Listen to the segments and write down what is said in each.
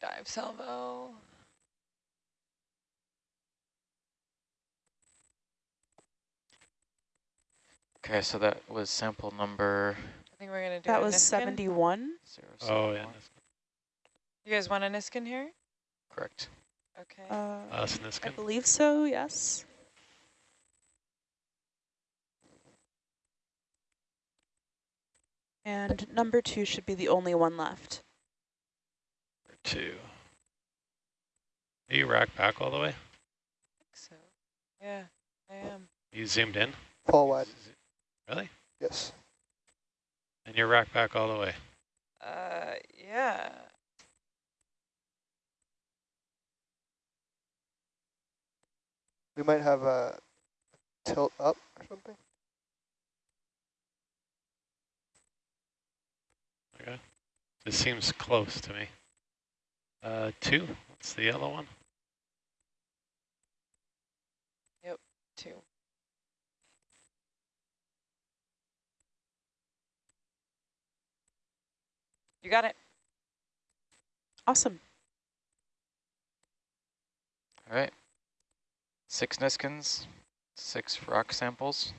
dive salvo. Okay, so that was sample number I think we're gonna do That was Niskin. 71. zero Oh, yeah. You guys want a Niskin here? Correct. Okay. Uh, Us, I believe so, yes. And number two should be the only one left. Two. Are you rack back all the way? so. Yeah, I am. You zoomed in? Full wide, Really? yes. And you're rack back all the way? Uh, yeah. We might have a tilt up or something. Okay. This seems close to me. Uh, two, that's the yellow one. Yep, Two. You got it. Awesome. All right. Six Niskins, six rock samples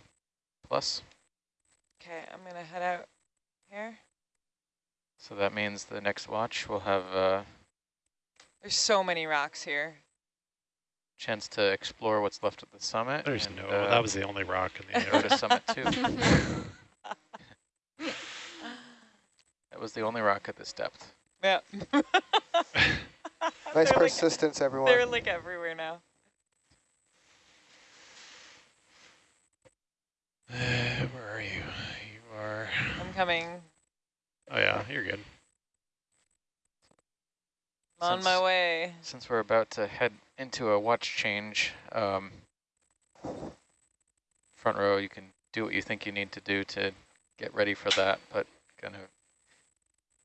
plus. Okay, I'm gonna head out here. So that means the next watch will have a There's so many rocks here. chance to explore what's left of the summit. There's and, no, uh, that was the only rock in the area. summit two. That was the only rock at this depth. Yeah. Nice They're like- persistence, everyone. They're like everywhere now. Uh, where are you? You are, I'm coming. oh yeah, you're good. I'm on my way. Since we're about to head into a watch change, um, front row, you can do what you think you need to do to get ready for that, but kind of,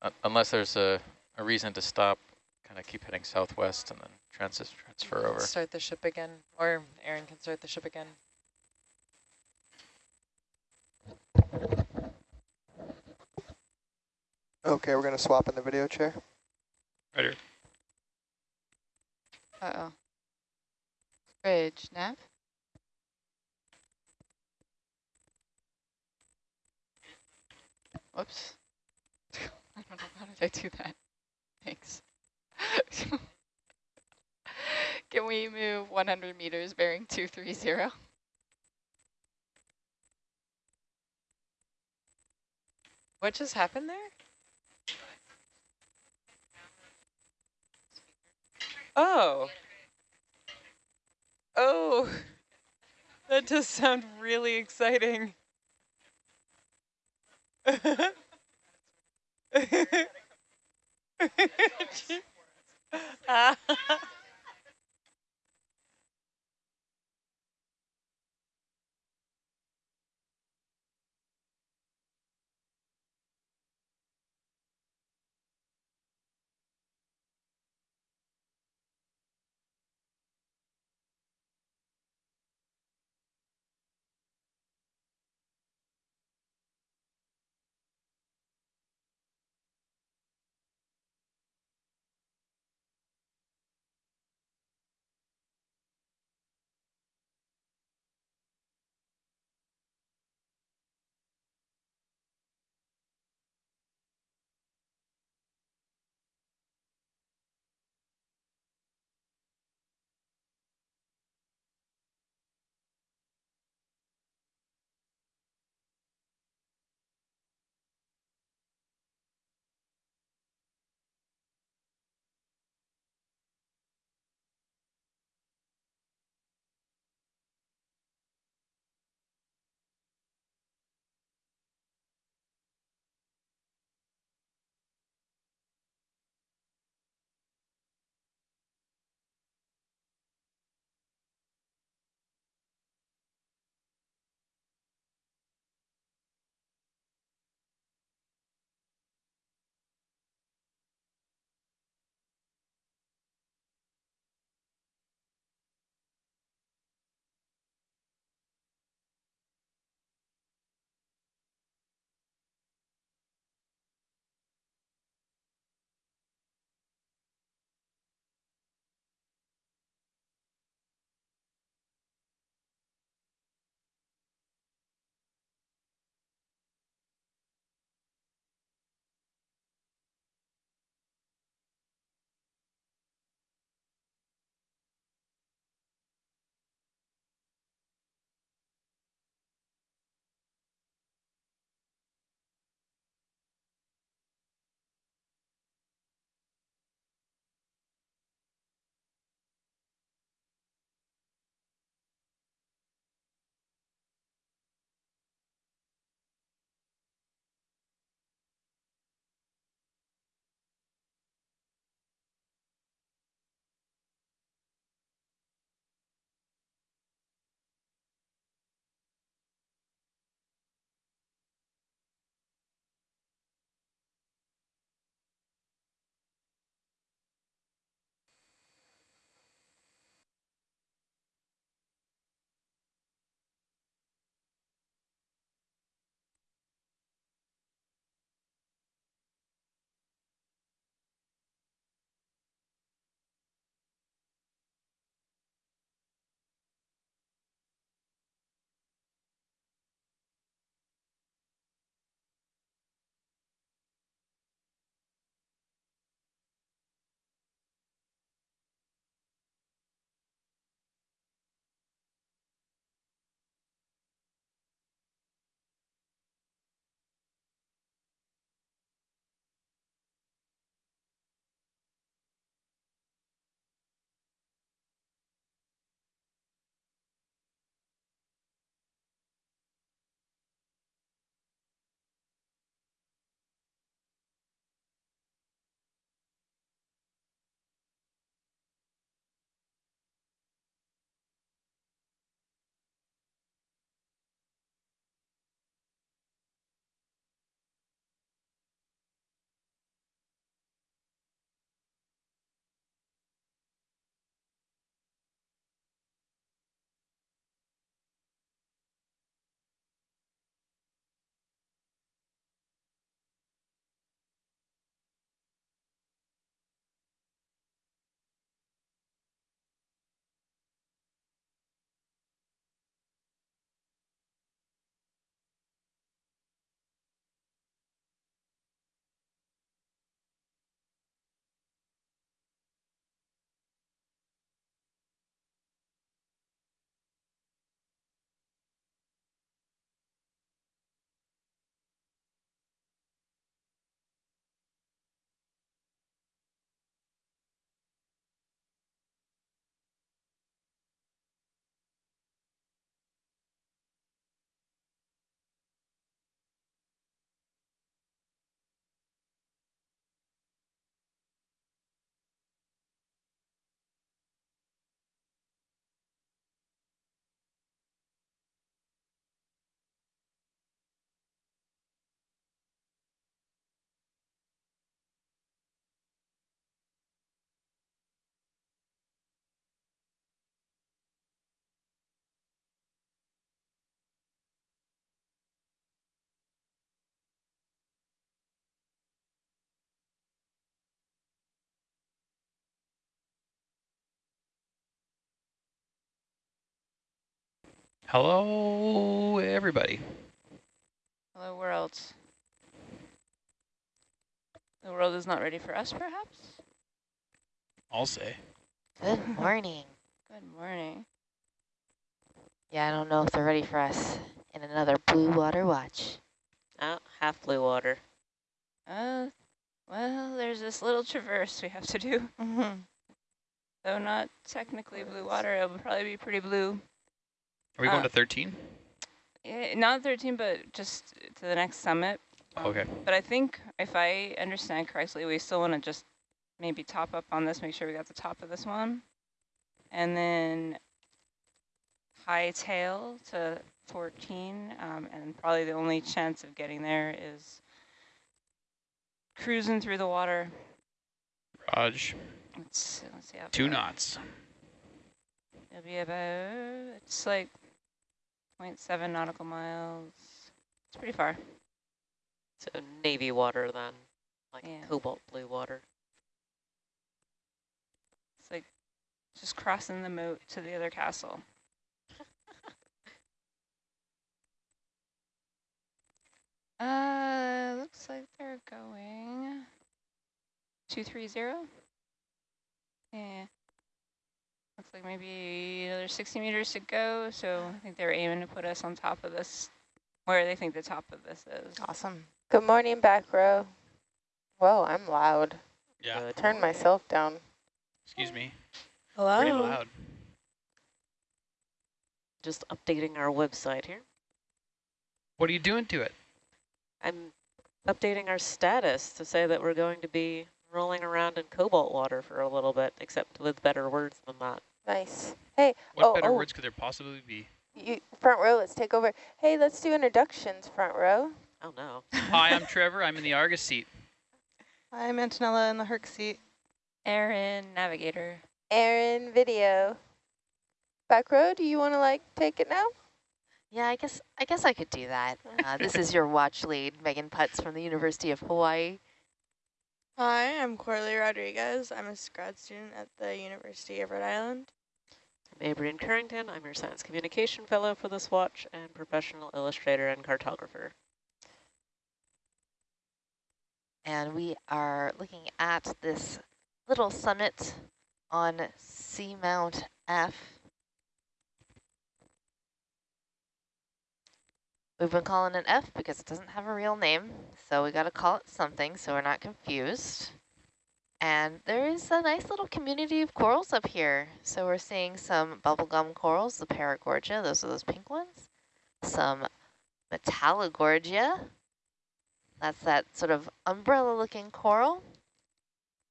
un unless there's a, a reason to stop, kind of keep heading southwest and then transit transfer over. Start the ship again, or Aaron can start the ship again. Okay, we're gonna swap in the video chair. Right here. Uh-oh. Bridge, nav? Whoops. I don't know, how did I do that? Thanks. Can we move 100 meters bearing 230? What just happened there? Oh. Oh. That does sound really exciting. Ah. Hello, everybody. Hello, world. The world is not ready for us, perhaps? I'll say. Good morning. Good morning. Yeah, I don't know if they're ready for us in another blue water watch. Oh, half blue water. Uh, well, there's this little traverse we have to do. Mm-hmm. Though not technically blue water, it will probably be pretty blue. Are we going Uh, to 13? Eh, not 13, but just to the next summit. Okay. But I think if I understand correctly, we still want to just maybe top up on this, make sure we got the top of this one. And then high tail to 14. Um, and probably the only chance of getting there is cruising through the water. Raj, Let's, let's see two knots. It'll be about, it's like 0.7 nautical miles. It's pretty far. So navy water then, like Yeah. cobalt blue water. It's like just crossing the moat to the other castle. uh, looks like they're going 230. Yeah. Looks like maybe another 60 meters to go, so I think they're aiming to put us on top of this, where they think the top of this is. Awesome. Good morning, back row. Whoa, I'm loud. Yeah. Good. Turn myself down. Excuse me. Hello. Pretty loud. Just updating our website here. What are you doing to it? I'm updating our status to say that we're going to be rolling around in cobalt water for a little bit, except with better words than that. Nice. Hey, What oh, better oh, words could there possibly be? you, front row, let's take over. Hey, let's do introductions, front row. Oh no. Hi, I'm Trevor. I'm in the Argus seat. Hi, I'm Antonella in the Herc seat. Aaron, navigator. Aaron, video. Back row, do you want to like take it now? Yeah, I guess I guess I could do that. Uh, this is your watch lead, Megan Putts from the University of Hawaii. Hi, I'm Corley Rodriguez. I'm a grad student at the University of Rhode Island. I'm Abrian Curington. I'm your science communication fellow for this watch and professional illustrator and cartographer. And we are looking at this little summit on Seamount F. We've been calling it F because it doesn't have a real name, so we got to call it something so we're not confused. And there is a nice little community of corals up here. So we're seeing some bubblegum corals, the Paragorgia, those are those pink ones. Some Metallogorgia, that's that sort of umbrella-looking coral.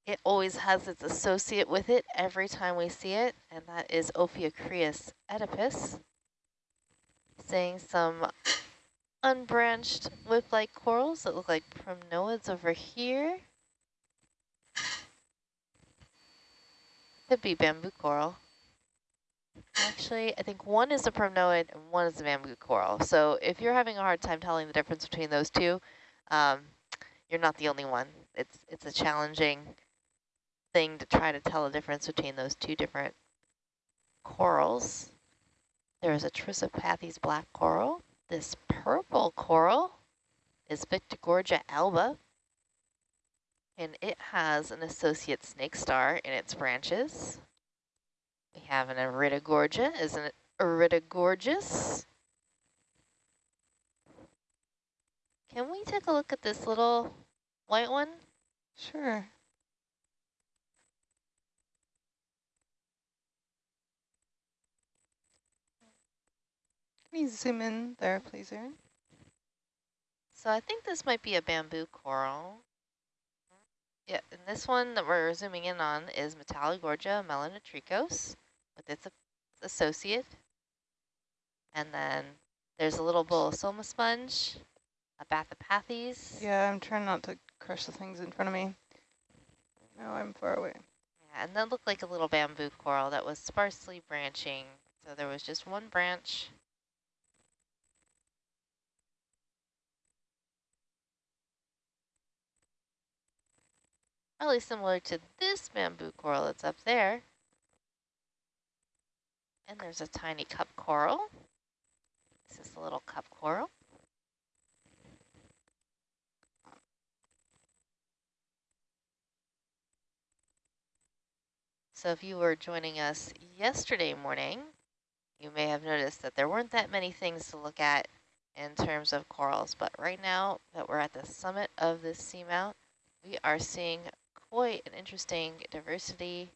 It always has its associate with it every time we see it, and that is Ophiocreas oedipus. Seeing some unbranched whip-like corals that look like primnoids over here. Could be bamboo coral. Actually, I think one is a primnoid and one is a bamboo coral. So if you're having a hard time telling the difference between those two, um, you're not the only one. It's it's a challenging thing to try to tell the difference between those two different corals. There is a Trissopathes black coral. This purple coral is Victigorgia alba, and it has an associate snake star in its branches. We have an Iridogorgia, is an Iridogorgeous. Can we take a look at this little white one? Sure. Can you zoom in there, please, Aaron? So I think this might be a bamboo coral. Yeah, and this one that we're zooming in on is Metallogorgia melanotrichos with its associate. And then there's a little bowl, bolosoma sponge, a Bathypathes. Yeah, I'm trying not to crush the things in front of me. No, I'm far away. Yeah, and that looked like a little bamboo coral that was sparsely branching. So there was just one branch. Probably similar to this bamboo coral that's up there. And there's a tiny cup coral. This is a little cup coral. So if you were joining us yesterday morning, you may have noticed that there weren't that many things to look at in terms of corals, but right now that we're at the summit of this seamount, we are seeing quite an interesting diversity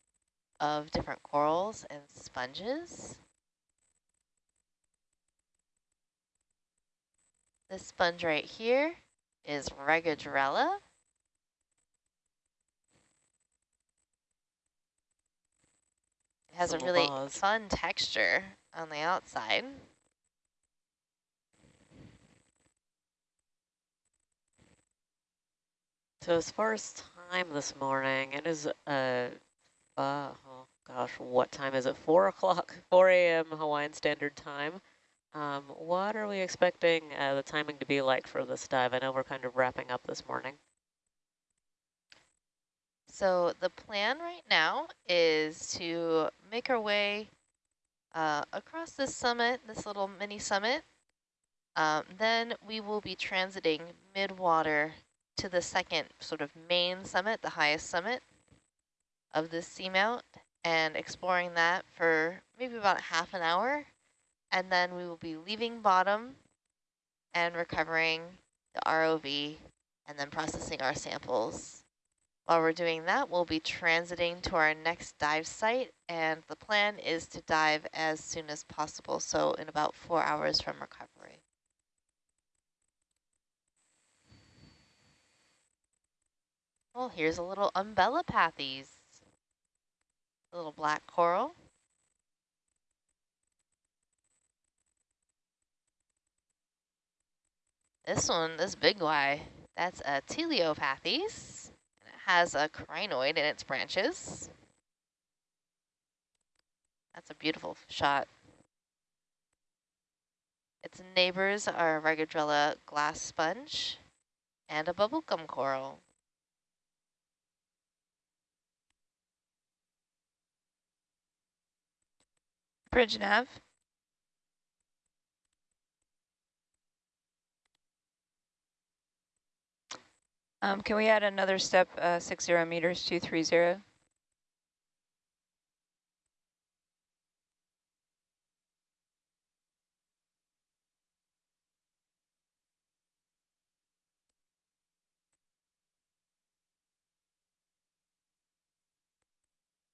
of different corals and sponges. This sponge right here is Regadrella. It has a really fun texture on the outside. So as far as time this morning, it is, uh, uh, oh gosh, what time is it? 4 o'clock, 4 a.m. Hawaiian Standard Time. Um, what are we expecting uh, the timing to be like for this dive? I know we're kind of wrapping up this morning. So the plan right now is to make our way uh, across this summit, this little mini summit. Um, then we will be transiting mid-water to the second sort of main summit, the highest summit of this seamount, and exploring that for maybe about half an hour. And then we will be leaving bottom and recovering the ROV and then processing our samples. While we're doing that, we'll be transiting to our next dive site, and the plan is to dive as soon as possible, so in about four hours from recovery. Here's a little umbellapathes, a little black coral. This one, this big guy, that's a Telopathes. And it has a crinoid in its branches. That's a beautiful shot. Its neighbors are a Regadrella glass sponge and a bubblegum coral. Bridge nav. Um, can we add another step, uh, six zero meters, two three zero?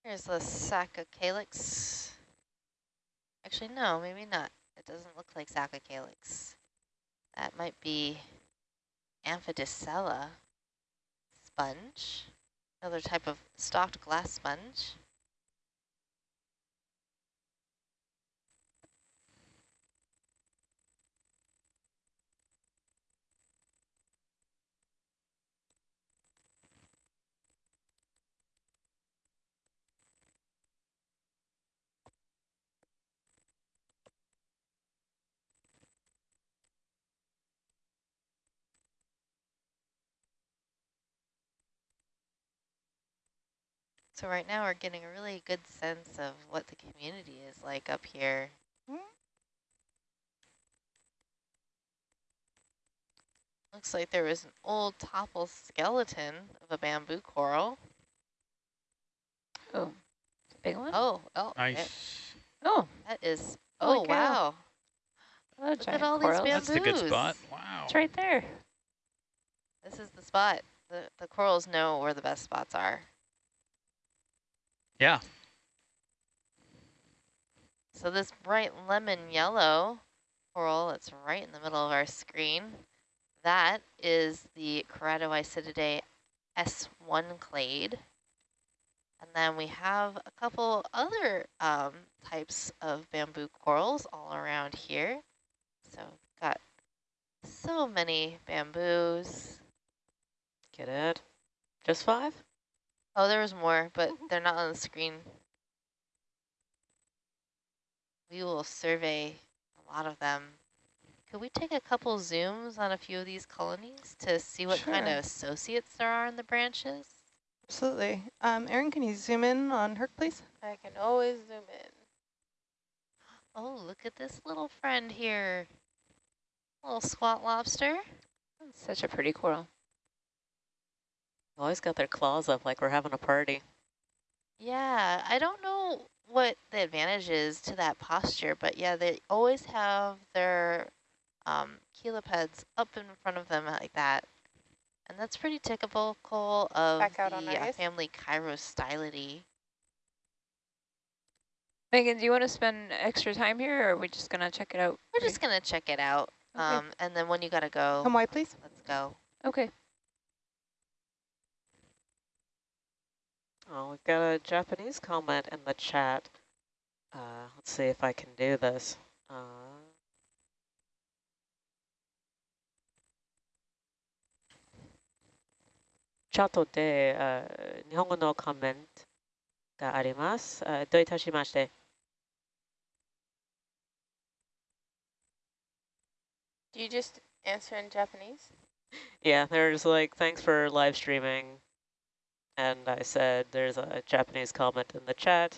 Here's the Saccocalyx. Actually, no, maybe not. It doesn't look like Saccocalyx. That might be Amphidiscella sponge, another type of stalked glass sponge. So right now we're getting a really good sense of what the community is like up here. Hmm? Looks like there was an old topple skeleton of a bamboo coral. Oh, it's a big one. Oh, oh, it- Nice. Oh, that is, oh cow. wow. Look at all coral. these That's the good spot. Wow. It's right there. This is the spot. The, the corals know where the best spots are. Yeah. So this bright lemon yellow coral that's right in the middle of our screen, that is the Keratoisididae S1 clade. And then we have a couple other um, types of bamboo corals all around here. So got so many bamboos. Get it? Just five? Oh, there was more, but they're not on the screen. We will survey a lot of them. Could we take a couple zooms on a few of these colonies to see what kind of associates there are in the branches? Absolutely. Um, Aaron, can you zoom in on Herc, please? I can always zoom in. Oh, look at this little friend here. Little squat lobster. Such a pretty coral. Always got their claws up like we're having a party. Yeah, I don't know what the advantage is to that posture, but yeah, they always have their um, chelipeds up in front of them like that. And that's pretty typical of Back out on the uh, ice. family Chirostylidae. Megan, do you want to spend extra time here, or are we just gonna check it out? We're just gonna check it out. Okay. Um, and then when you gotta go, Come wide, please. let's go. Okay. Oh, we've got a Japanese comment in the chat. Uh, let's see if I can do this. Uh, チャットで、あ日本語のコメントがあります。あどういたしまして。 Do you just answer in Japanese? Yeah, there's like, thanks for live streaming. And I said, there's a Japanese comment in the chat.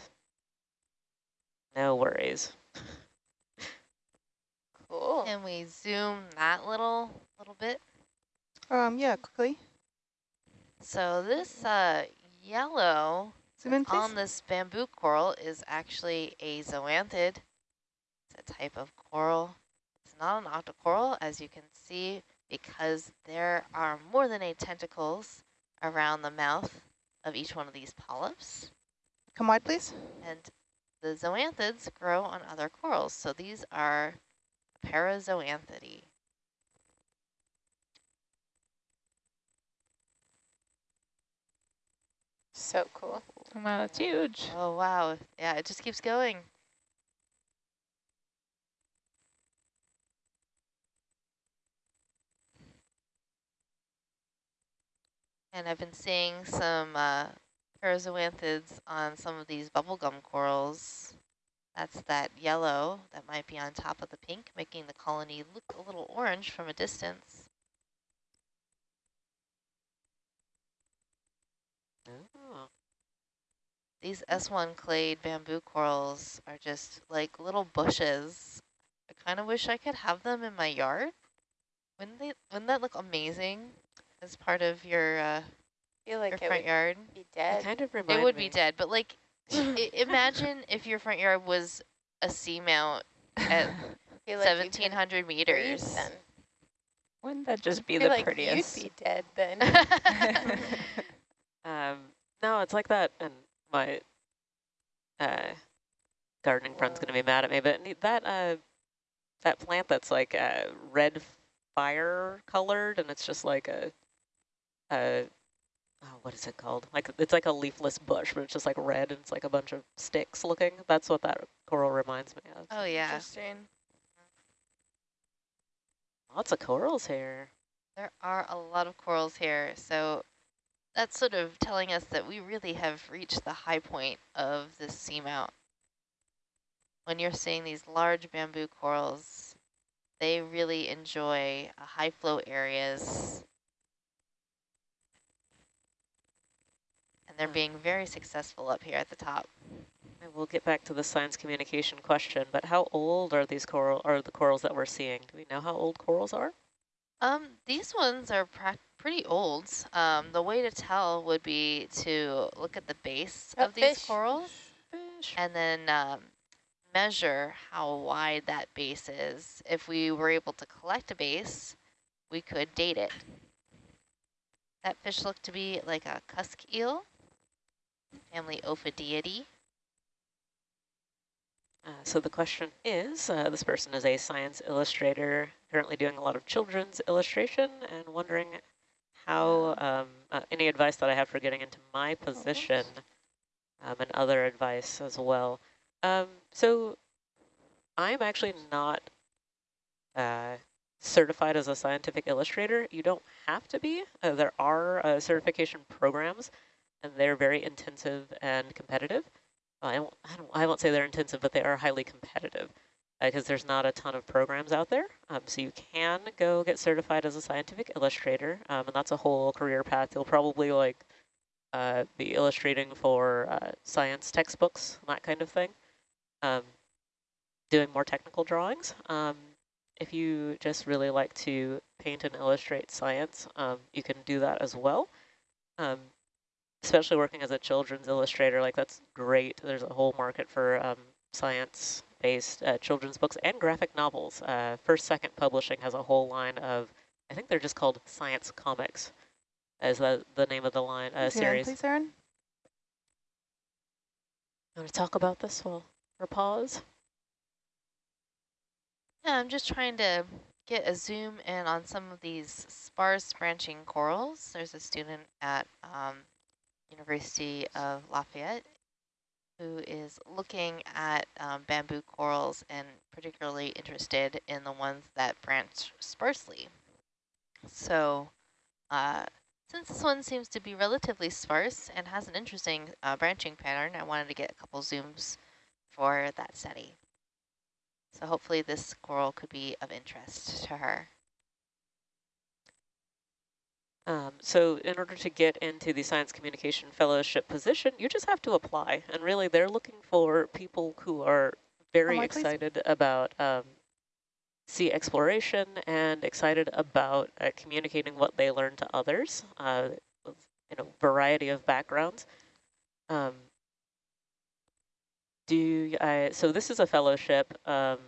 No worries. Cool. Can we zoom that little little bit? Um, yeah, quickly. So this uh, yellow Zoom in, on this bamboo coral is actually a zoanthid. It's a type of coral. It's not an octocoral, as you can see, because there are more than eight tentacles around the mouth of each one of these polyps. Come wide, please. And the zoanthids grow on other corals. So these are parazoanthidae. So cool. Wow, that's huge. Oh, wow. Yeah, it just keeps going. And I've been seeing some uh, parazoanthids on some of these bubblegum corals. That's that yellow that might be on top of the pink, making the colony look a little orange from a distance. Oh. These S1 clade bamboo corals are just like little bushes. I kind of wish I could have them in my yard. Wouldn't they? Wouldn't that look amazing as part of your uh, I feel like your it front would yard? be They dead. kind of remind It would me. be dead, but like, i imagine if your front yard was a seamount at I like 1,700 meters. Then. Wouldn't that just be I feel the like prettiest? you'd be dead then. Um, no, it's like that, and my uh, gardening friend's gonna be mad at me, but that uh, that plant that's like uh, red fire colored, and it's just like a, a oh, what is it called? Like it's like a leafless bush, but it's just like red, and it's like a bunch of sticks looking. That's what that coral reminds me of. oh yeah, Interesting. Lots of corals here. there are a lot of corals here, so that's sort of telling us that we really have reached the high point of this seamount. When you're seeing these large bamboo corals, they really enjoy uh, high flow areas. And they're being very successful up here at the top. And we'll get back to the science communication question, but how old are these coral, are the corals that we're seeing? Do we know how old corals are? Um, these ones are pretty old. Um, the way to tell would be to look at the base Oh, of these fish. corals Fish. and then um, measure how wide that base is. If we were able to collect a base, we could date it. That fish looked to be like a cusk eel, family Ophidiidae. Uh, so the question is, uh, this person is a science illustrator, currently doing a lot of children's illustration and wondering how, um, uh, any advice that I have for getting into my position um, and other advice as well. Um, so I'm actually not uh, certified as a scientific illustrator. You don't have to be. Uh, there are uh, certification programs they're very intensive and competitive. I won't, I, don't, I won't say they're intensive, but they are highly competitive because there's not a ton of programs out there. Um, so you can go get certified as a scientific illustrator, um, and that's a whole career path. You'll probably like uh, be illustrating for uh, science textbooks, that kind of thing, um, doing more technical drawings. Um, if you just really like to paint and illustrate science, um, you can do that as well. Um, especially working as a children's illustrator, like that's great. There's a whole market for um, science-based uh, children's books and graphic novels. Uh, First Second Publishing has a whole line of, I think they're just called science comics, as the, the name of the line uh, Please, Aaron, series. Please, Aaron. Want to talk about this while or pause? Yeah, I'm just trying to get a zoom in on some of these sparse branching corals. There's a student at um, University of Lafayette who is looking at um, bamboo corals and particularly interested in the ones that branch sparsely. So uh, since this one seems to be relatively sparse and has an interesting uh, branching pattern, I wanted to get a couple zooms for that study. So hopefully this coral could be of interest to her. Um, so in order to get into the Science Communication Fellowship position, you just have to apply. And really, they're looking for people who are very please. excited about um, sea exploration and excited about uh, communicating what they learn to others uh, with in a variety of backgrounds. Um, do I, so this is a fellowship. Um,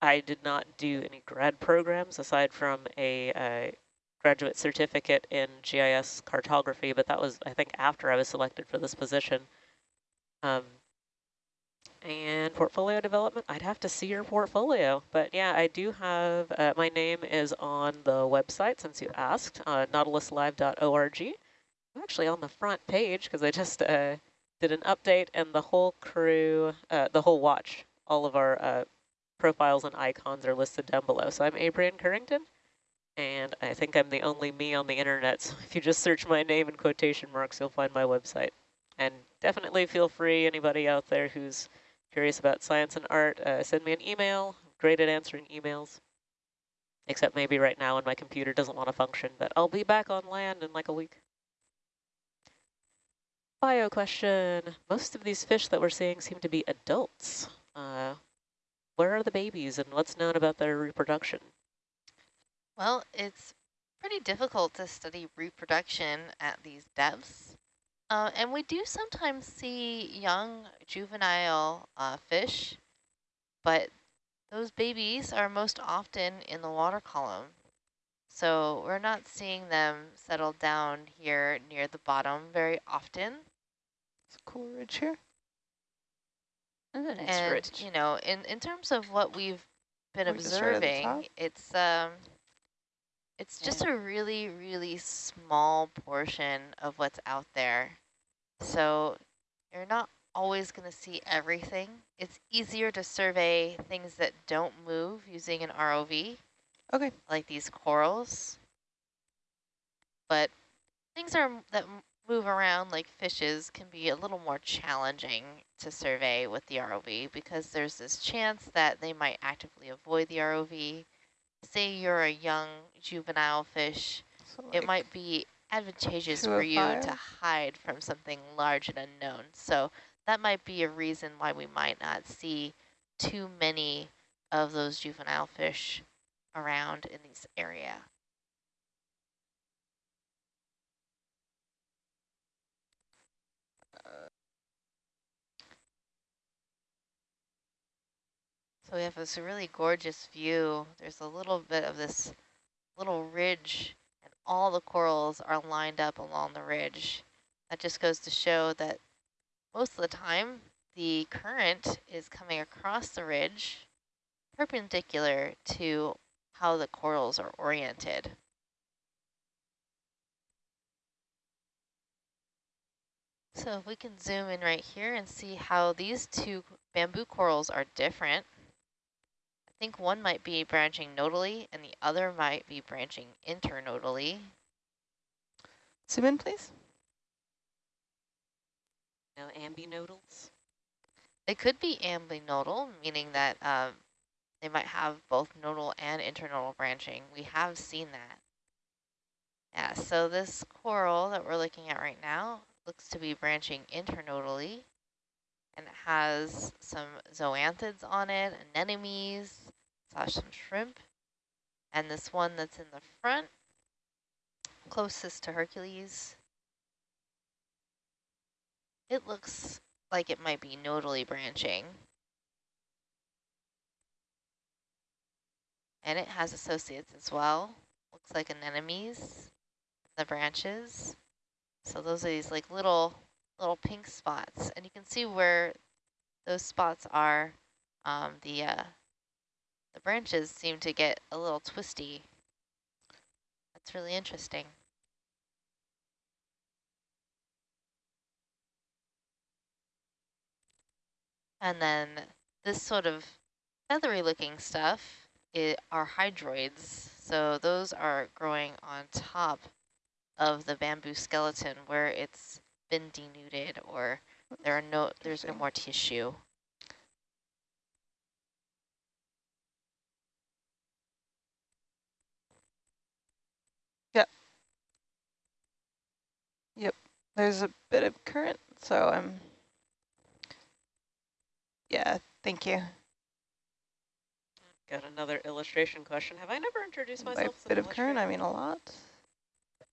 I did not do any grad programs aside from a uh, graduate certificate in GIS cartography, but that was, I think, after I was selected for this position. Um, and portfolio development, I'd have to see your portfolio. But yeah, I do have, uh, my name is on the website since you asked, uh, nautiluslive.org. I'm actually on the front page because I just uh, did an update and the whole crew, uh, the whole watch, all of our uh, profiles and icons are listed down below. So I'm Abrian Curington, and I think I'm the only me on the internet. So if you just search my name in quotation marks, you'll find my website. And definitely feel free, anybody out there who's curious about science and art, uh, send me an email. I'm great at answering emails. Except maybe right now when my computer doesn't want to function, but I'll be back on land in like a week. Bio question. Most of these fish that we're seeing seem to be adults. Uh, where are the babies and what's known about their reproduction? Well, it's pretty difficult to study reproduction at these depths. Uh, and we do sometimes see young juvenile uh, fish, but those babies are most often in the water column. So we're not seeing them settle down here near the bottom very often. It's a cool ridge here. That's a nice and, ridge. you know, in, in terms of what we've been Or just right at the observing, it's um, it's just a really, really small portion of what's out there. So you're not always going to see everything. It's easier to survey things that don't move using an ROV, Okay. like these corals. But things are that move around like fishes can be a little more challenging to survey with the ROV because there's this chance that they might actively avoid the ROV. Say you're a young juvenile fish, So it might be advantageous for you to hide from something large and unknown. So that might be a reason why we might not see too many of those juvenile fish around in this area. So we have this really gorgeous view. There's a little bit of this little ridge and all the corals are lined up along the ridge. That just goes to show that most of the time the current is coming across the ridge perpendicular to how the corals are oriented. So if we can zoom in right here and see how these two bamboo corals are different. I think one might be branching nodally and the other might be branching internodally. Zoom in, please. No ambinodals? It could be ambinodal, meaning that um, they might have both nodal and internodal branching. We have seen that. Yeah, so this coral that we're looking at right now looks to be branching internodally and it has some zoanthids on it, anemones, saw some shrimp. And this one that's in the front, closest to Hercules, it looks like it might be nodally branching. And it has associates as well. Looks like anemones, the branches. So those are these like little little pink spots, and you can see where those spots are. Um, the uh, the branches seem to get a little twisty. That's really interesting. And then this sort of feathery looking stuff it, are hydroids. So those are growing on top of the bamboo skeleton where it's been denuded or there are no there's no more tissue. Yep. Yep. There's a bit of current, so I'm yeah, thank you. Got another illustration question. Have I never introduced myself? as an bit of current, I mean a lot.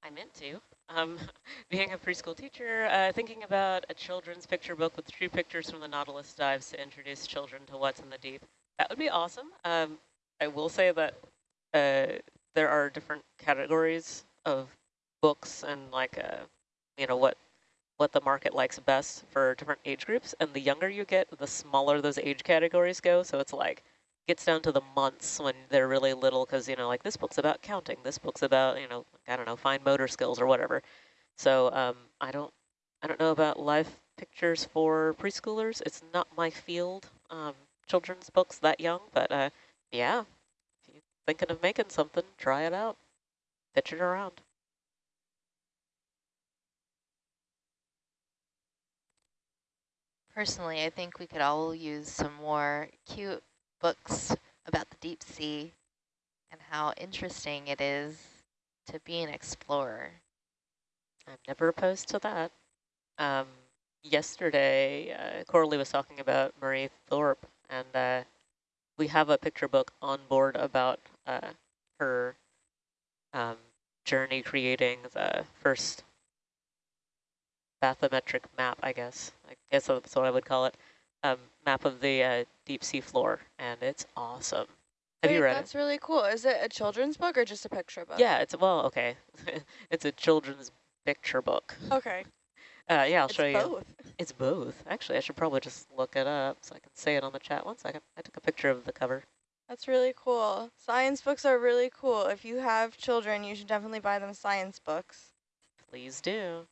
I meant to. Um, being a preschool teacher, uh, thinking about a children's picture book with true pictures from the Nautilus dives to introduce children to what's in the deep. That would be awesome. Um, I will say that uh, there are different categories of books and like, uh, you know, what what the market likes best for different age groups. And the younger you get, the smaller those age categories go. So it's like, gets down to the months when they're really little because, you know, like this book's about counting. This book's about, you know, I don't know, fine motor skills or whatever. So um, I don't I don't know about live pictures for preschoolers. It's not my field, um, children's books that young. But uh, yeah, if you're thinking of making something, try it out. Pitch it around. Personally, I think we could all use some more cute books about the deep sea and how interesting it is to be an explorer. I'm never opposed to that. Um, yesterday, uh, Coralie was talking about Marie Tharp, and uh, we have a picture book on board about uh, her um, journey creating the first bathymetric map, I guess. I guess that's what I would call it. Um, map of the uh, deep sea floor, and it's awesome. Have Wait, you read it? that's really cool. Is it a children's book or just a picture book? Yeah, it's, well, okay. it's a children's picture book. Okay. Uh, yeah, I'll it's show you. both. It's both. Actually, I should probably just look it up so I can say it on the chat. One second. I took a picture of the cover. That's really cool. Science books are really cool. If you have children, you should definitely buy them science books. Please do.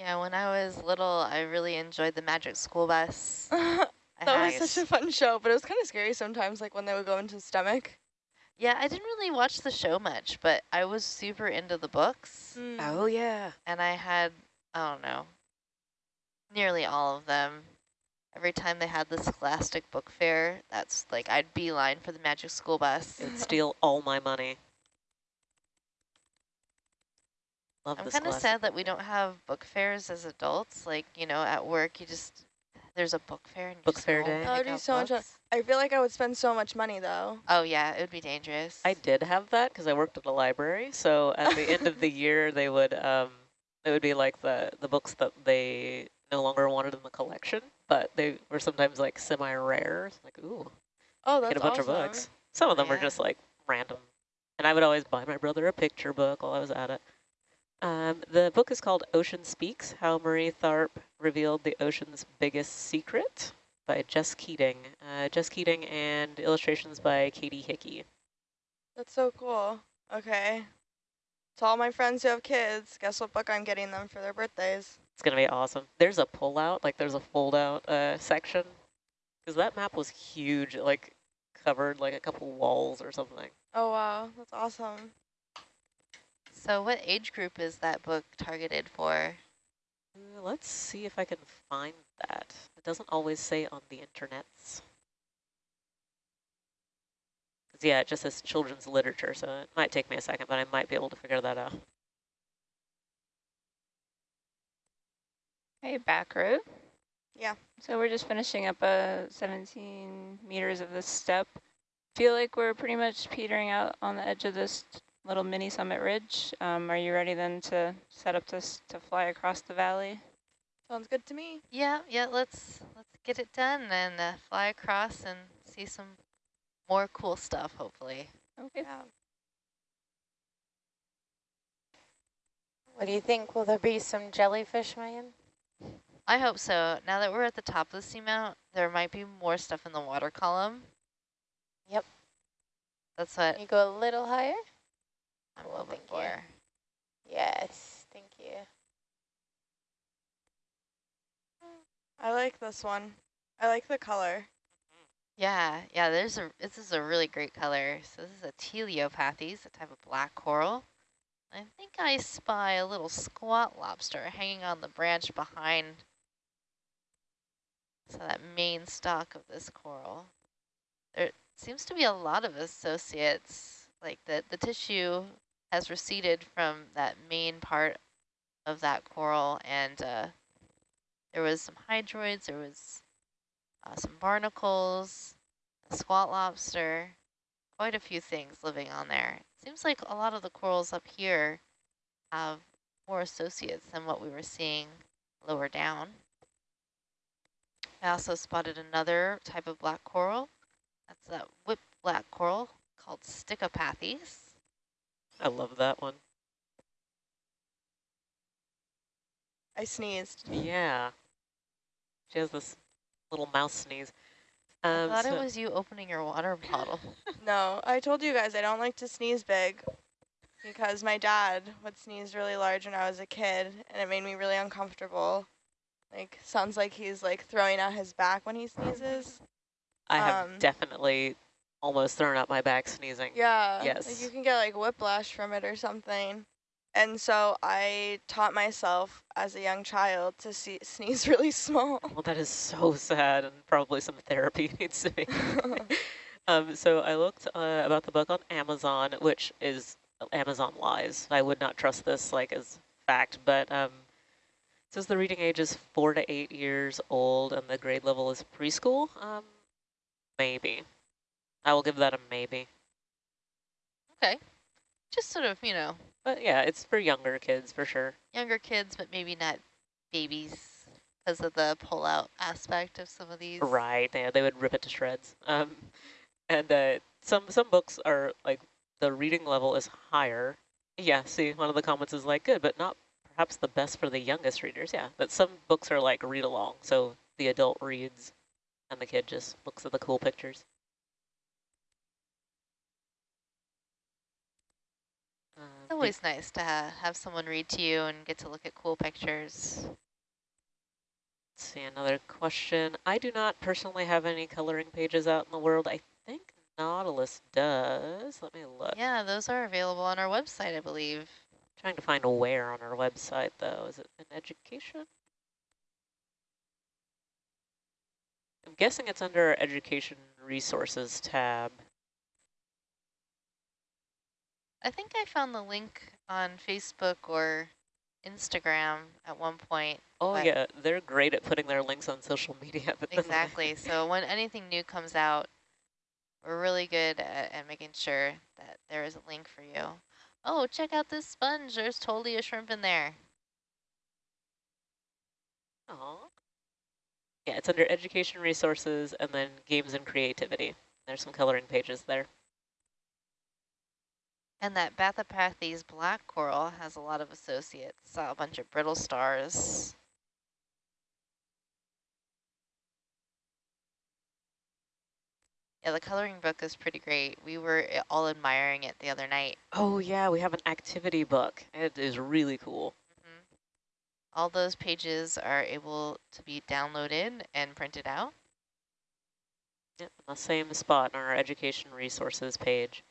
Yeah, when I was little, I really enjoyed the Magic School Bus. that was such a fun show, but it was kind of scary sometimes, like when they would go into the stomach. Yeah, I didn't really watch the show much, but I was super into the books. Mm. Oh, yeah. And I had, I don't know, nearly all of them. Every time they had the Scholastic Book Fair, that's like, I'd beeline for the Magic School Bus. It would steal all my money. Love I'm kind of sad that we don't have book fairs as adults. Like, you know, at work, you just, there's a book fair. And Book just fair day. pick That would be so much I feel like I would spend so much money though. Oh, yeah, it would be dangerous. I did have that because I worked at a library. So at the end of the year, they would um, it would be like the the books that they no longer wanted in the collection, but they were sometimes like semi-rare. Like ooh, Oh, that's get a bunch awesome. of books. Some of them were just like random, and I would always buy my brother a picture book while I was at it. Um, the book is called Ocean Speaks: How Marie Tharp Revealed the Ocean's Biggest Secret by Jess Keating. Uh, Jess Keating and illustrations by Katie Hickey. That's so cool. Okay. To all my friends who have kids, guess what book I'm getting them for their birthdays? It's gonna be awesome. There's a pull-out, like there's a fold-out uh, section, because that map was huge, it, like covered like a couple walls or something. Oh wow, that's awesome. So what age group is that book targeted for? Uh, let's see if I can find that. It doesn't always say on the internets. 'Cause, yeah, it just says children's literature, so it might take me a second, but I might be able to figure that out. Okay, back road. Yeah. So we're just finishing up uh, 17 meters of this step. feel like we're pretty much petering out on the edge of this little mini summit ridge. Um, are you ready then to set up this to fly across the valley? Sounds good to me. Yeah, yeah, let's let's get it done and uh, fly across and see some more cool stuff, hopefully. Okay. Yeah. What do you think? Will there be some jellyfish, Megan? I hope so. Now that we're at the top of the seamount, there might be more stuff in the water column. Yep. That's what Can you go a little higher? I'm Well, hoping thank you. for. Yes, thank you. I like this one. I like the color. Yeah, yeah, there's a this is a really great color. So this is a Telopathes, a type of black coral. I think I spy a little squat lobster hanging on the branch behind so that main stalk of this coral. There seems to be a lot of associates, like the, the tissue has receded from that main part of that coral and uh, there was some hydroids, there was uh, some barnacles, a squat lobster, quite a few things living on there. Seems like a lot of the corals up here have more associates than what we were seeing lower down. I also spotted another type of black coral. That's that whip black coral called Stichopathes. I love that one. I sneezed. Yeah. She has this little mouse sneeze. I Um, thought so- it was you opening your water bottle. No, I told you guys I don't like to sneeze big because my dad would sneeze really large when I was a kid and it made me really uncomfortable. Like, sounds like he's like throwing out his back when he sneezes. I have um, definitely almost thrown up my back sneezing. Yeah. Like Yes. you can get like whiplash from it or something. And so I taught myself as a young child to see, sneeze really small. Well, that is so sad, and probably some therapy needs to be. um, so I looked uh, about the book on Amazon, which is Amazon lies. I would not trust this like as fact, but um, it says the reading age is four to eight years old, and the grade level is preschool. Um, maybe. I will give that a maybe. okay. Just sort of, you know, But yeah, it's for younger kids for sure. younger kids, but maybe not babies because of the pull-out aspect of some of these. Right, yeah, they would rip it to shreds. Um, and uh, some some books are like the reading level is higher. Yeah, see, one of the comments is like good, but not perhaps the best for the youngest readers. Yeah, but some books are like read along, so the adult reads, and the kid just looks at the cool pictures. Uh, It's always nice to ha have someone read to you and get to look at cool pictures. Let's see, another question. I do not personally have any coloring pages out in the world. I think Nautilus does. Let me look. Yeah, those are available on our website, I believe. Trying to find a where on our website, though. Is it in education? I'm guessing it's under our education resources tab. I think I found the link on Facebook or Instagram at one point. Oh, yeah, they're great at putting their links on social media. Exactly. so when anything new comes out, we're really good at, at making sure that there is a link for you. Oh, check out this sponge. There's totally a shrimp in there. Aw. Yeah, it's under education resources and then games and creativity. There's some coloring pages there. And that Bathypathes black coral has a lot of associates. Saw a bunch of brittle stars. Yeah, the coloring book is pretty great. We were uh, all admiring it the other night. Oh, yeah, we have an activity book. It is really cool. Mhm. All those pages are able to be downloaded and printed out. Yep, in the same spot on our education resources page.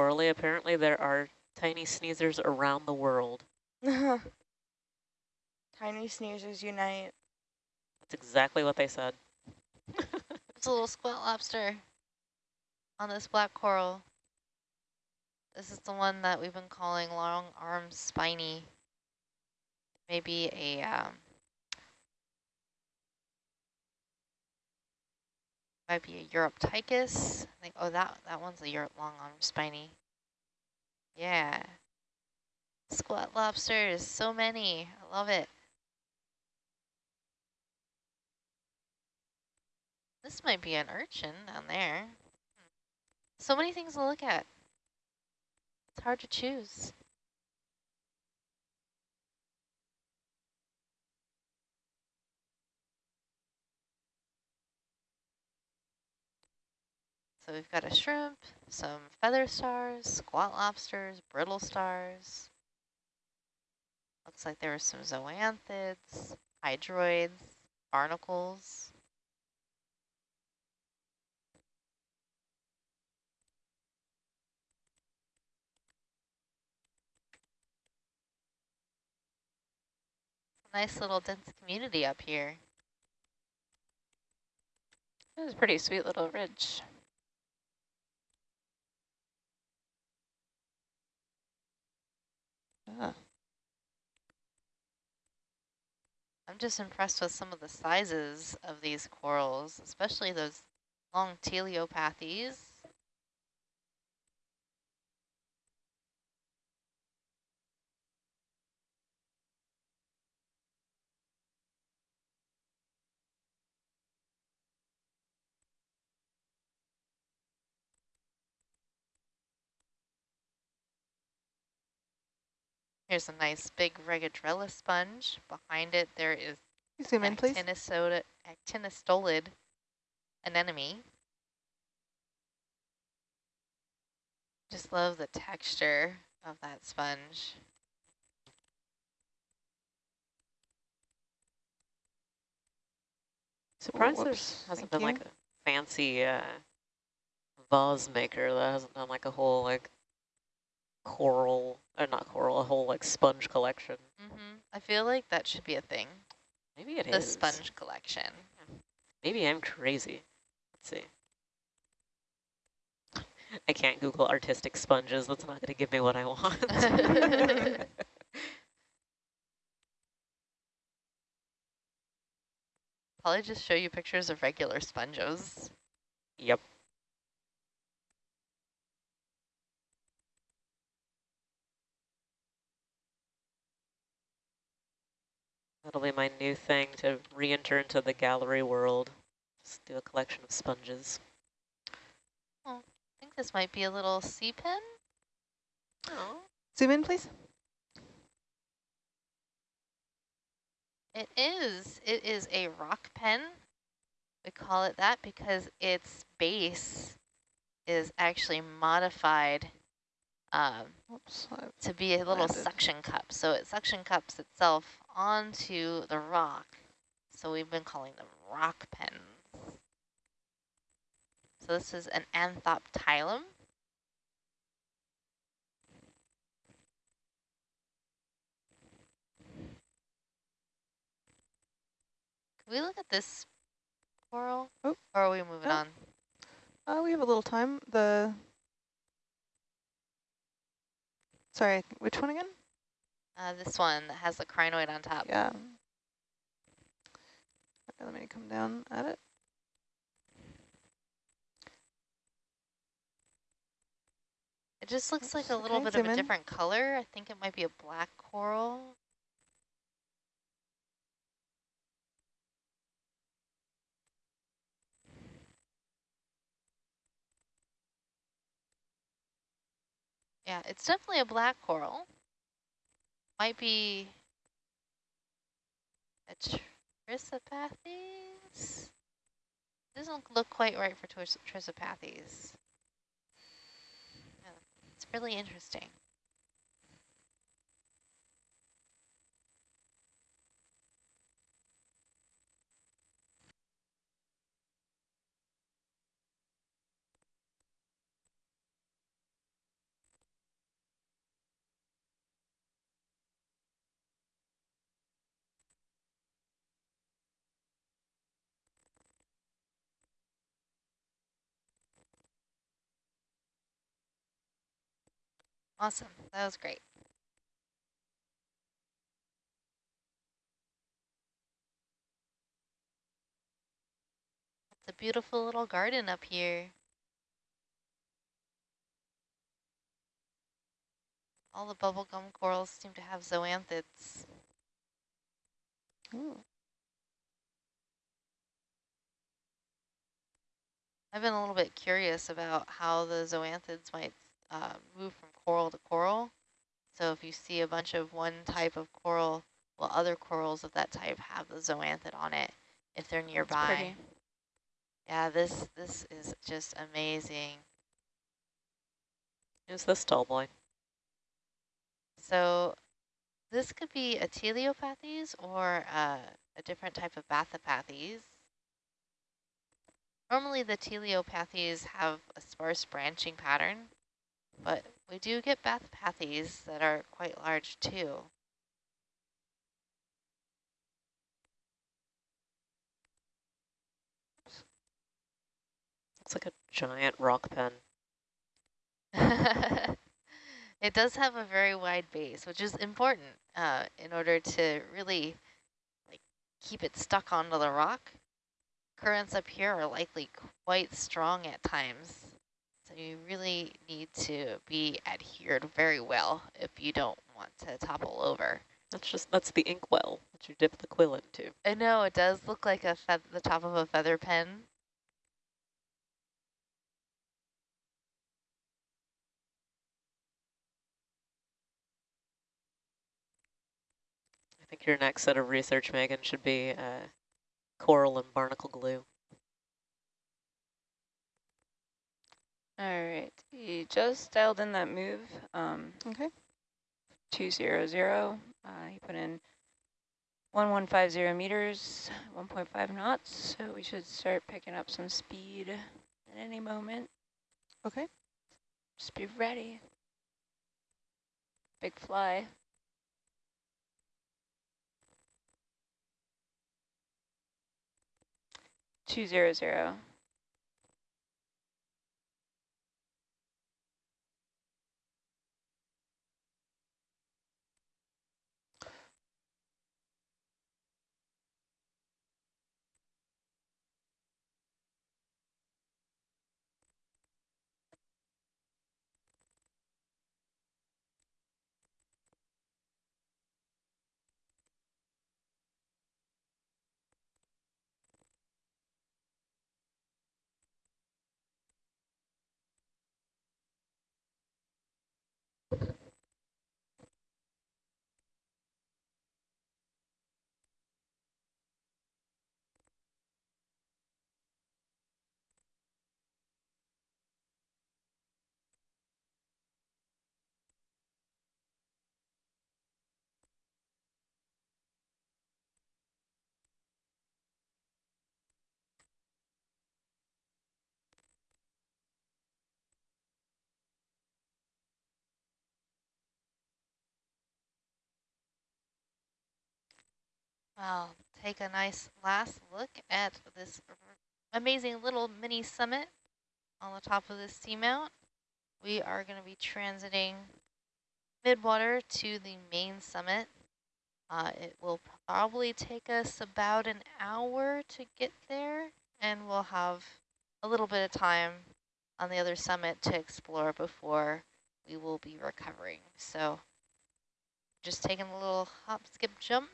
Coralie, apparently there are tiny sneezers around the world. Tiny sneezers unite. That's exactly what they said. it's a little squat lobster on this black coral. This is the one that we've been calling long arm spiny. Maybe a um, Might be a Uroptychus. I. Oh, that that one's a Europe long arm spiny. Yeah. Squat lobsters, so many. I love it. This might be an urchin down there. Hmm. So many things to look at. It's hard to choose. So we've got a shrimp, some feather stars, squat lobsters, brittle stars. Looks like there were some zoanthids, hydroids, barnacles. Nice little dense community up here. This is a pretty sweet little ridge. Ah. I'm just impressed with some of the sizes of these corals, especially those long telopathes. Here's a nice big Regadrella sponge. Behind it, there is You zoom in, please. actinosoda, actinostolid anemone. Just love the texture of that sponge. Surprised there hasn't thank been like a fancy uh, vase maker that hasn't done like a whole like coral, or not coral, a whole like sponge collection. Mm -hmm. I feel like that should be a thing. Maybe it the is. sponge collection. Maybe I'm crazy. Let's see. I can't Google artistic sponges. That's not going to give me what I want. Probably just show you pictures of regular sponges. yep. That'll be my new thing to re-enter into the gallery world. Just do a collection of sponges. Oh, I think this might be a little sea pen. Oh. Zoom in, please. It is. It is a rock pen. We call it that because its base is actually modified um, Oops, to be a little landed. suction cup. So it suction cups itself onto the rock. So we've been calling them rock pens. So this is an anthoptilum. Can we look at this coral? Oh. Or are we moving Oh. on? Uh, we have a little time. The sorry, which one again? Uh, this one that has the crinoid on top. Yeah. Okay, let me come down at it. It just looks like a little okay, bit of a in. different color. I think it might be a black coral. Yeah, it's definitely a black coral. Might be a Trissopathes. Doesn't look quite right for Tris- Trissopathes. Yeah, it's really interesting. Awesome. That was great. It's a beautiful little garden up here. All the bubblegum corals seem to have zoanthids. Ooh. I've been a little bit curious about how the zoanthids might uh, move from coral to coral. So if you see a bunch of one type of coral, well, other corals of that type have the zoanthid on it if they're nearby. Yeah, this this is just amazing. Who's this tall boy? So this could be a telopathes or uh, a different type of bathypathes. Normally the telopathes have a sparse branching pattern, but we do get bathypathes that are quite large too. Looks like a giant rock pen. it does have a very wide base, which is important uh, in order to really like keep it stuck onto the rock. Currents up here are likely quite strong at times, so you really need to be adhered very well if you don't want to topple over. That's just, that's the inkwell that you dip the quill into. I know it does look like a the top of a feather pen. I think your next set of research, Megan, should be uh, coral and barnacle glue. All right, he just dialed in that move. Um, Okay. 200. Uh, he put in 1150 meters, 1.5 knots. So we should start picking up some speed at any moment. Okay. Just be ready. Big fly. Two zero zero. I'll take a nice last look at this amazing little mini summit on the top of this seamount. We are going to be transiting midwater to the main summit. Uh, it will probably take us about an hour to get there, and we'll have a little bit of time on the other summit to explore before we will be recovering. So just taking a little hop, skip, jump.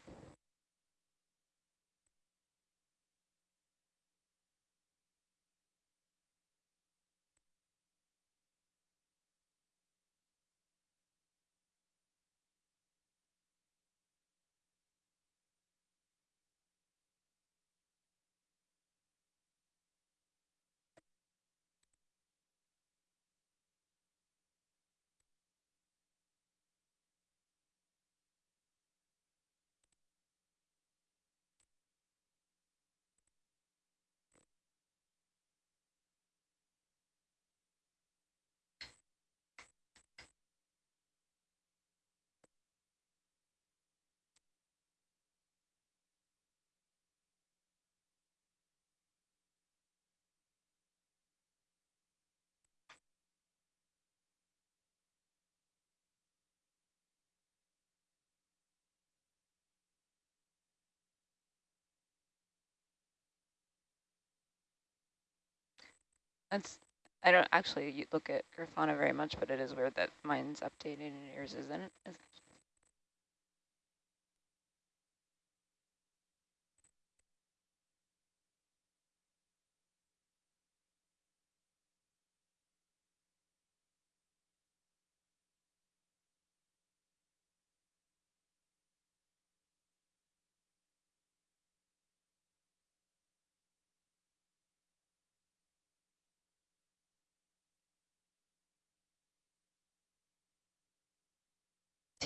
That's, I don't actually look at Grafana very much, but it is weird that mine's updated and yours isn't. Is-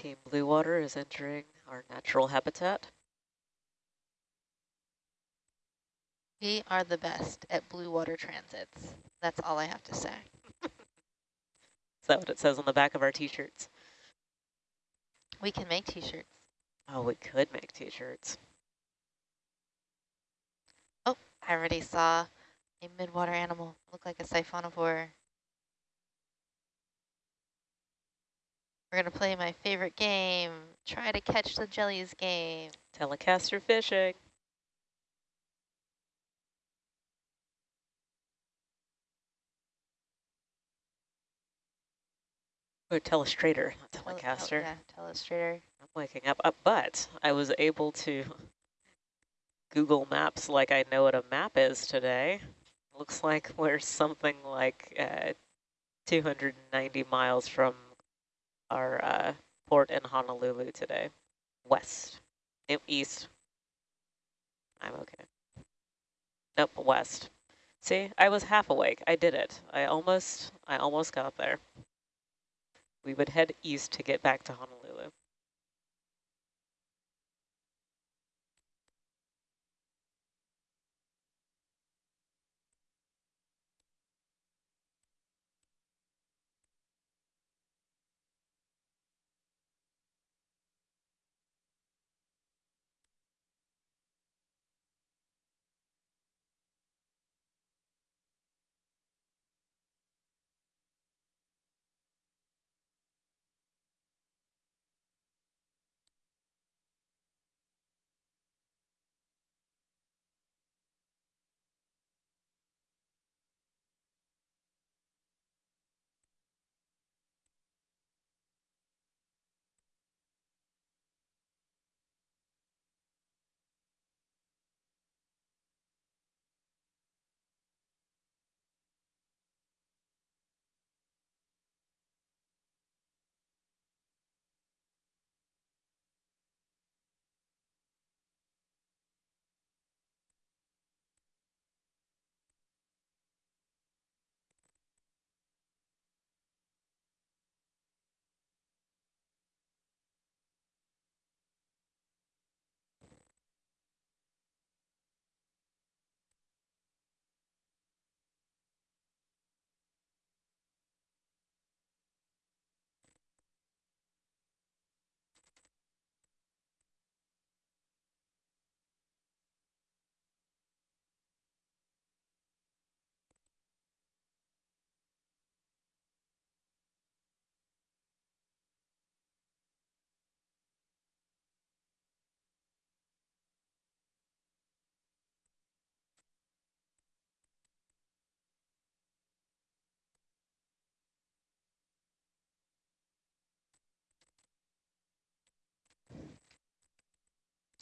Team Blue Water is entering our natural habitat. We are the best at blue water transits. That's all I have to say. Is that what it says on the back of our t-shirts? We can make t-shirts. Oh, we could make t-shirts. Oh, I already saw a midwater animal. Look like a siphonophore. We're going to play my favorite game. Try to catch the jellies game. Telecaster fishing. Or telestrator, not Tele- oh, telecaster. yeah, telestrator. I'm waking up. Uh, but I was able to Google Maps like I know what a map is today. Looks like we're something like uh, 290 miles from our uh, port in Honolulu today. West. East. I'm okay. Nope, west. See, I was half awake. I did it. I almost, I almost got there. We would head east to get back to Honolulu.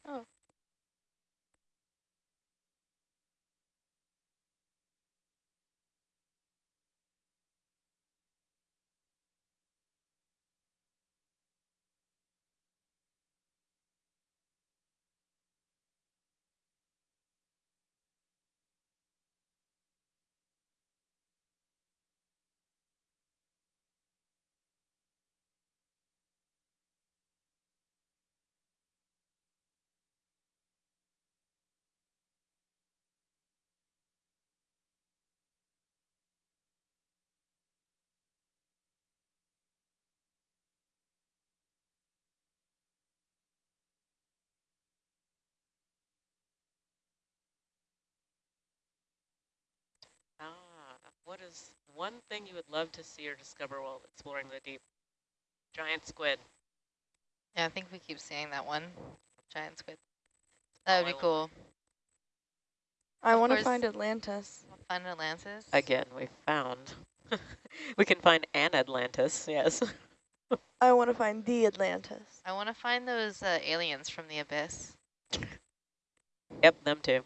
Oh. Ah, what is one thing you would love to see or discover while exploring the deep? Giant squid. Yeah, I think we keep seeing that one. Giant squid. That would Oh, I be will- cool. I want to find Atlantis. Find Atlantis? Again, we found. we can find an Atlantis, yes. I want to find the Atlantis. I want to find those uh, aliens from the abyss. Yep, them too.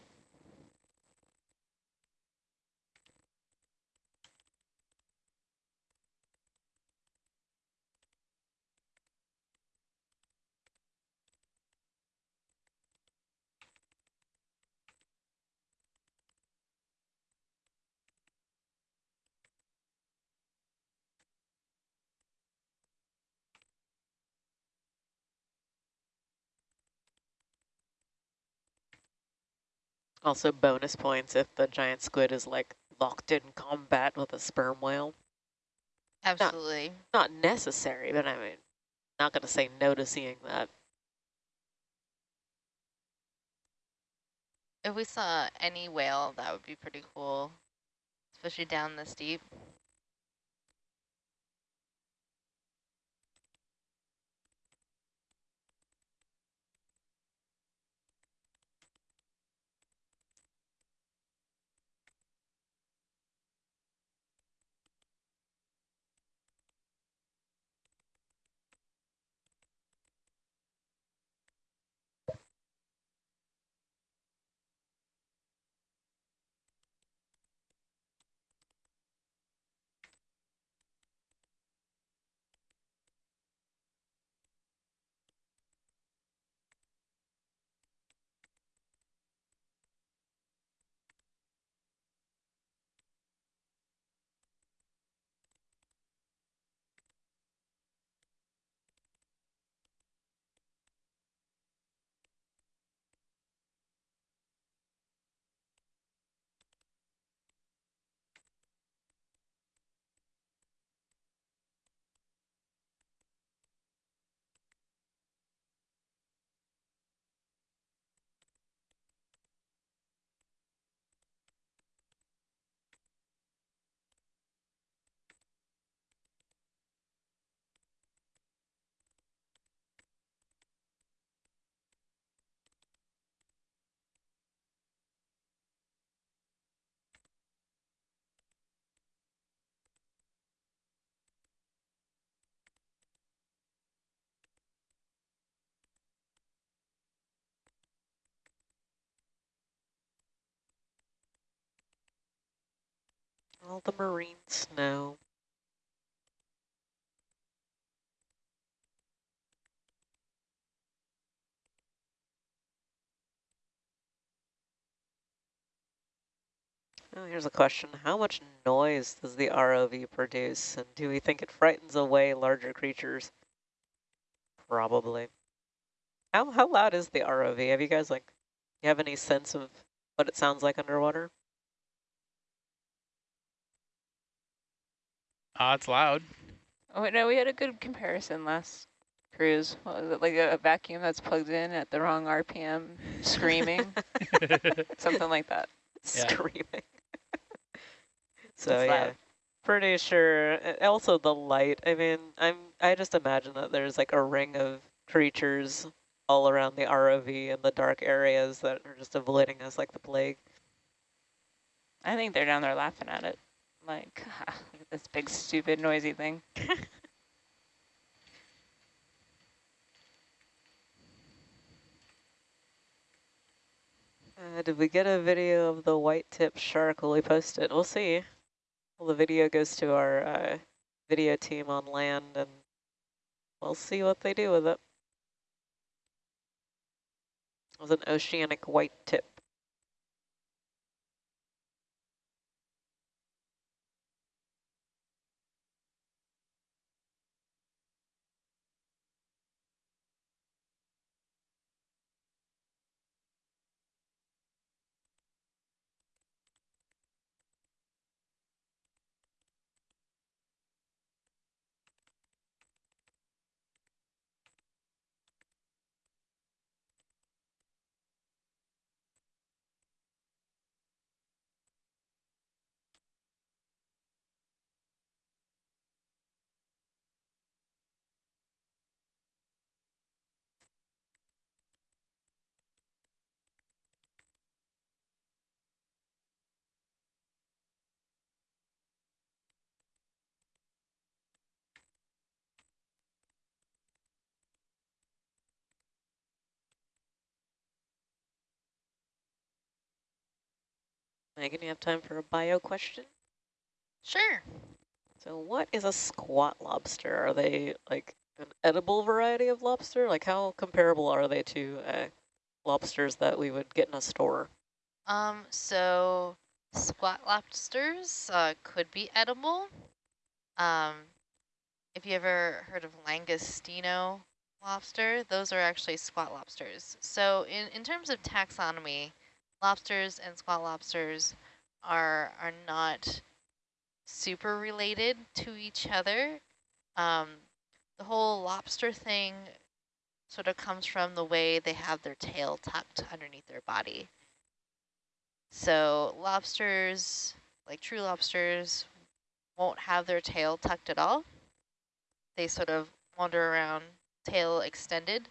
Also bonus points if the giant squid is like locked in combat with a sperm whale. Absolutely. Not necessary, but I mean, not going to say no to seeing that. If we saw any whale, that would be pretty cool, especially down this deep. All the marine snow. Oh, here's a question. How much noise does the ROV produce? And do we think it frightens away larger creatures? Probably. How, how loud is the ROV? Have you guys, like, you have any sense of what it sounds like underwater? Ah, it's loud. Oh, no, we had a good comparison last cruise. What was it, like a, a vacuum that's plugged in at the wrong RPM, screaming? Something like that. Yeah. Screaming. so It's yeah, loud. pretty sure. Also the light. I mean, I'm. I just imagine that there's like a ring of creatures all around the ROV in the dark areas that are just avoiding us like the plague. I think they're down there laughing at it. Like, look at this big, stupid, noisy thing. Uh, did we get a video of the white tip shark? Will we post it? We'll see. Well, the video goes to our uh, video team on land, and we'll see what they do with it. It was an oceanic white Megan, you have time for a bio question? Sure. So what is a squat lobster? Are they like an edible variety of lobster? Like how comparable are they to uh, lobsters that we would get in a store? Um, so squat lobsters uh, could be edible. Um, if you ever heard of langostino lobster, those are actually squat lobsters. So in, in terms of taxonomy, lobsters and squat lobsters are are not super related to each other. Um, the whole lobster thing sort of comes from the way they have their tail tucked underneath their body. So lobsters, like true lobsters, won't have their tail tucked at all. They sort of wander around tail extended.